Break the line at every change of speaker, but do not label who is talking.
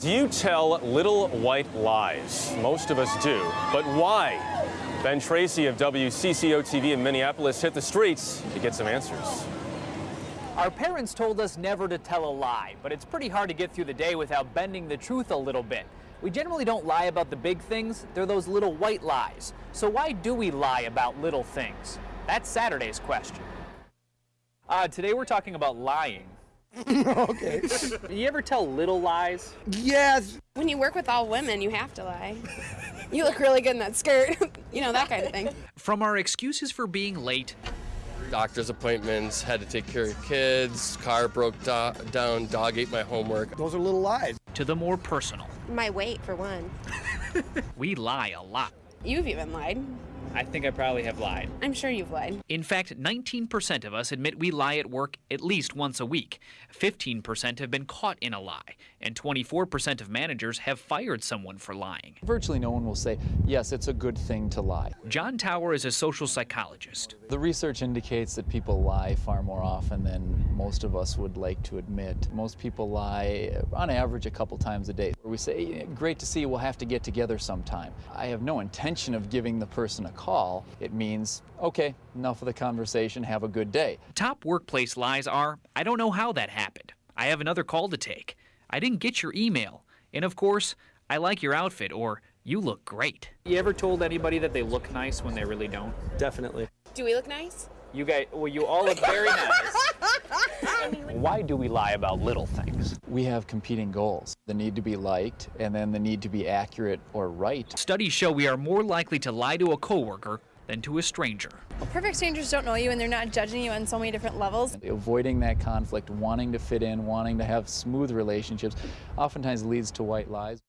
Do you tell little white lies? Most of us do. But why? Ben Tracy of WCCO TV in Minneapolis hit the streets to get some answers.
Our parents told us never to tell a lie, but it's pretty hard to get through the day without bending the truth a little bit. We generally don't lie about the big things, they're those little white lies. So why do we lie about little things? That's Saturday's question. Uh, today we're talking about lying.
okay.
You ever tell little lies?
Yes.
When you work with all women, you have to lie. you look really good in that skirt. you know, that kind of thing.
From our excuses for being late
doctor's appointments, had to take care of kids, car broke do down, dog ate my homework.
Those are little lies.
To the more personal.
My weight, for one.
we lie a lot.
You've even lied.
I think I probably have lied.
I'm sure you've lied.
In fact, 19% of us admit we lie at work at least once a week. 15% have been caught in a lie, and 24% of managers have fired someone for lying.
Virtually no one will say, yes, it's a good thing to lie.
John Tower is a social psychologist.
The research indicates that people lie far more often than most of us would like to admit. Most people lie on average a couple times a day. We say, great to see you, we'll have to get together sometime. I have no intention of giving the person a call, it means, okay, enough of the conversation, have a good day.
Top workplace lies are, I don't know how that happened. I have another call to take. I didn't get your email. And of course, I like your outfit or you look great.
You ever told anybody that they look nice when they really don't?
Definitely.
Do we look nice?
You guys, well, you all look very nice. Why do we lie about little things?
We have competing goals. The need to be liked and then the need to be accurate or right.
Studies show we are more likely to lie to a coworker than to a stranger.
Perfect strangers don't know you and they're not judging you on so many different levels.
Avoiding that conflict, wanting to fit in, wanting to have smooth relationships, oftentimes leads to white lies.